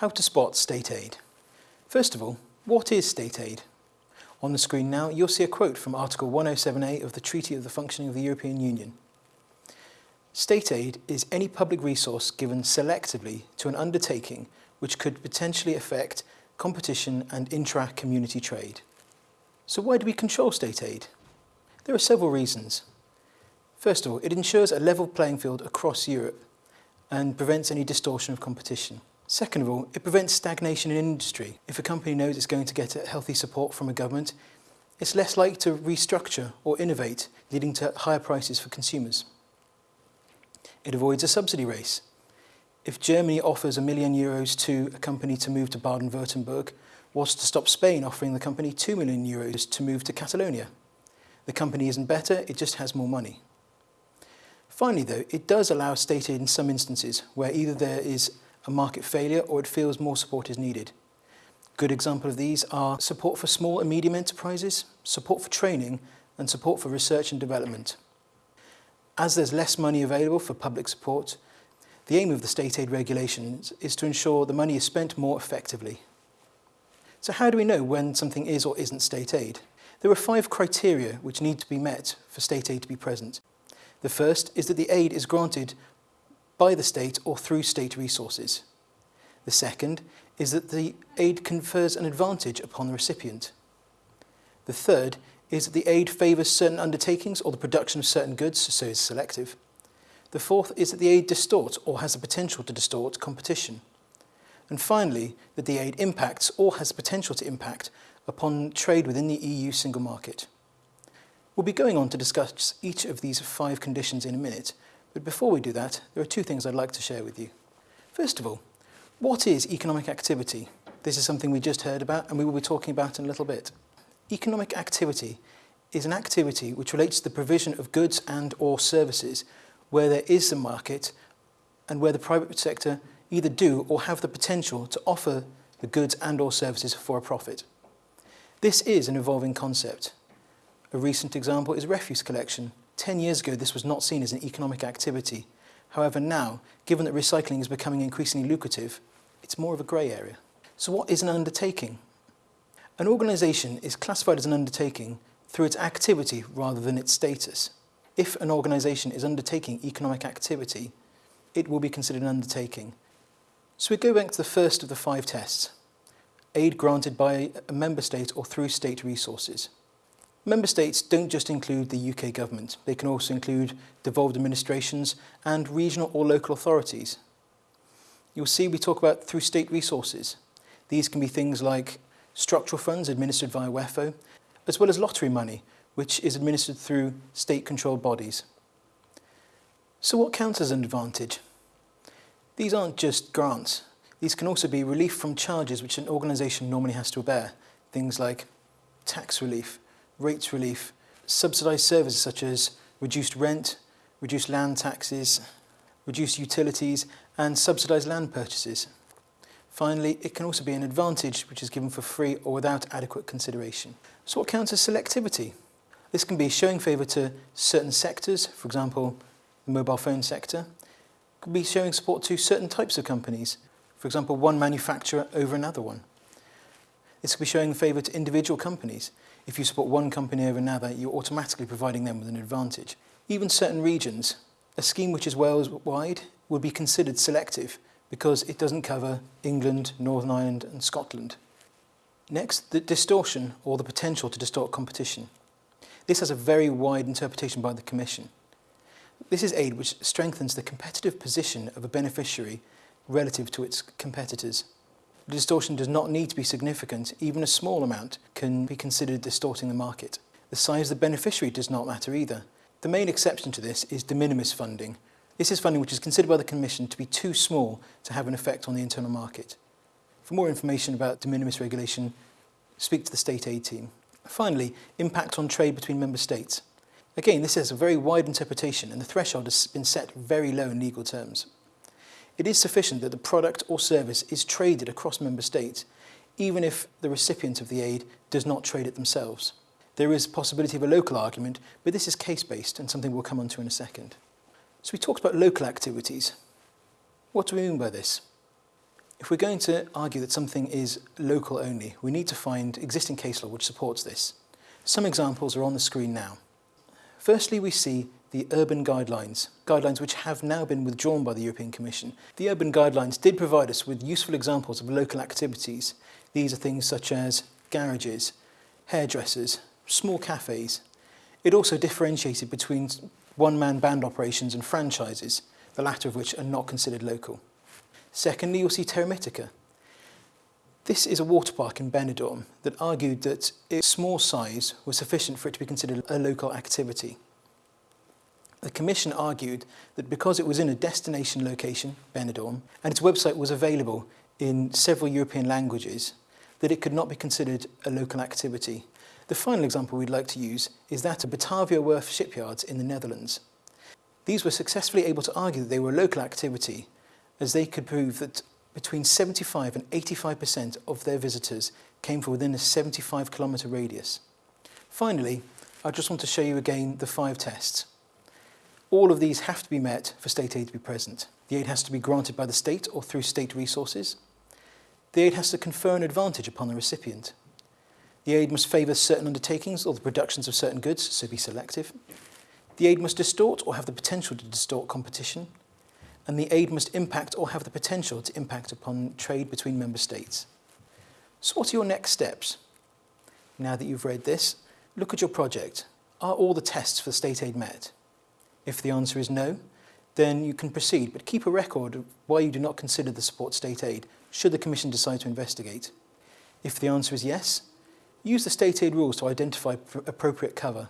How to spot state aid. First of all, what is state aid? On the screen now, you'll see a quote from Article 107A of the Treaty of the Functioning of the European Union. State aid is any public resource given selectively to an undertaking which could potentially affect competition and intra-community trade. So why do we control state aid? There are several reasons. First of all, it ensures a level playing field across Europe and prevents any distortion of competition. Second of all, it prevents stagnation in industry. If a company knows it's going to get healthy support from a government, it's less likely to restructure or innovate, leading to higher prices for consumers. It avoids a subsidy race. If Germany offers a million euros to a company to move to Baden-Württemberg, what's to stop Spain offering the company 2 million euros to move to Catalonia? The company isn't better, it just has more money. Finally though, it does allow state aid in some instances where either there is a market failure or it feels more support is needed. Good example of these are support for small and medium enterprises, support for training and support for research and development. As there's less money available for public support, the aim of the state aid regulations is to ensure the money is spent more effectively. So how do we know when something is or isn't state aid? There are five criteria which need to be met for state aid to be present. The first is that the aid is granted by the state or through state resources. The second is that the aid confers an advantage upon the recipient. The third is that the aid favours certain undertakings or the production of certain goods, so is selective. The fourth is that the aid distorts or has the potential to distort competition. And finally, that the aid impacts or has the potential to impact upon trade within the EU single market. We'll be going on to discuss each of these five conditions in a minute, but before we do that, there are two things I'd like to share with you. First of all, what is economic activity? This is something we just heard about and we will be talking about in a little bit. Economic activity is an activity which relates to the provision of goods and or services where there is a market and where the private sector either do or have the potential to offer the goods and or services for a profit. This is an evolving concept. A recent example is refuse collection, 10 years ago, this was not seen as an economic activity. However, now, given that recycling is becoming increasingly lucrative, it's more of a grey area. So what is an undertaking? An organisation is classified as an undertaking through its activity rather than its status. If an organisation is undertaking economic activity, it will be considered an undertaking. So we go back to the first of the five tests, aid granted by a member state or through state resources. Member states don't just include the UK government, they can also include devolved administrations and regional or local authorities. You'll see we talk about through state resources. These can be things like structural funds administered via WEFO, as well as lottery money, which is administered through state-controlled bodies. So what counts as an advantage? These aren't just grants. These can also be relief from charges which an organisation normally has to bear, things like tax relief, rates relief, subsidised services such as reduced rent, reduced land taxes, reduced utilities and subsidised land purchases. Finally, it can also be an advantage which is given for free or without adequate consideration. So what counts as selectivity? This can be showing favour to certain sectors, for example, the mobile phone sector. It could be showing support to certain types of companies, for example, one manufacturer over another one. This could be showing favour to individual companies. If you support one company over another, you're automatically providing them with an advantage. Even certain regions, a scheme which is Wales-wide would be considered selective because it doesn't cover England, Northern Ireland and Scotland. Next, the distortion or the potential to distort competition. This has a very wide interpretation by the Commission. This is aid which strengthens the competitive position of a beneficiary relative to its competitors. Distortion does not need to be significant, even a small amount can be considered distorting the market. The size of the beneficiary does not matter either. The main exception to this is de minimis funding. This is funding which is considered by the Commission to be too small to have an effect on the internal market. For more information about de minimis regulation, speak to the state aid team. Finally, impact on trade between member states. Again, this has a very wide interpretation and the threshold has been set very low in legal terms. It is sufficient that the product or service is traded across member states, even if the recipient of the aid does not trade it themselves. There is possibility of a local argument, but this is case-based and something we'll come on to in a second. So we talked about local activities. What do we mean by this? If we're going to argue that something is local only, we need to find existing case law which supports this. Some examples are on the screen now. Firstly, we see the urban guidelines, guidelines which have now been withdrawn by the European Commission. The urban guidelines did provide us with useful examples of local activities. These are things such as garages, hairdressers, small cafes. It also differentiated between one-man band operations and franchises, the latter of which are not considered local. Secondly, you'll see Terra Mítica. This is a water park in Benidorm that argued that its small size was sufficient for it to be considered a local activity. The Commission argued that because it was in a destination location, Benidorm, and its website was available in several European languages, that it could not be considered a local activity. The final example we'd like to use is that of Batavia Werf shipyards in the Netherlands. These were successfully able to argue that they were a local activity as they could prove that between 75 and 85% of their visitors came from within a 75 kilometre radius. Finally, I just want to show you again the five tests. All of these have to be met for state aid to be present. The aid has to be granted by the state or through state resources. The aid has to confer an advantage upon the recipient. The aid must favour certain undertakings or the productions of certain goods, so be selective. The aid must distort or have the potential to distort competition. And the aid must impact or have the potential to impact upon trade between member states. So what are your next steps? Now that you've read this, look at your project. Are all the tests for state aid met? If the answer is no, then you can proceed, but keep a record of why you do not consider the support state aid, should the Commission decide to investigate. If the answer is yes, use the state aid rules to identify appropriate cover.